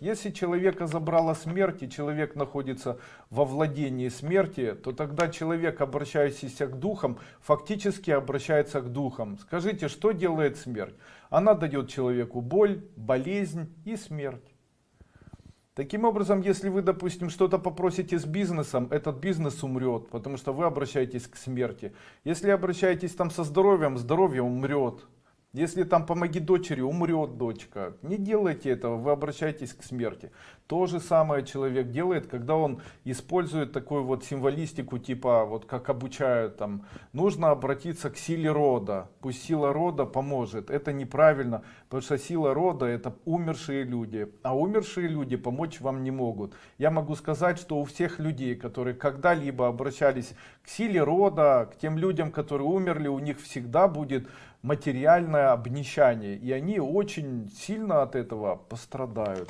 Если человека забрала смерть, и человек находится во владении смерти, то тогда человек, обращающийся к духам, фактически обращается к духам. Скажите, что делает смерть? Она дает человеку боль, болезнь и смерть. Таким образом, если вы, допустим, что-то попросите с бизнесом, этот бизнес умрет, потому что вы обращаетесь к смерти. Если обращаетесь там со здоровьем, здоровье умрет. Если там помоги дочери, умрет дочка. Не делайте этого, вы обращаетесь к смерти. То же самое человек делает, когда он использует такую вот символистику, типа, вот как обучают там, нужно обратиться к силе рода, пусть сила рода поможет. Это неправильно, потому что сила рода это умершие люди, а умершие люди помочь вам не могут. Я могу сказать, что у всех людей, которые когда-либо обращались к силе рода, к тем людям, которые умерли, у них всегда будет материальное обнищание, и они очень сильно от этого пострадают.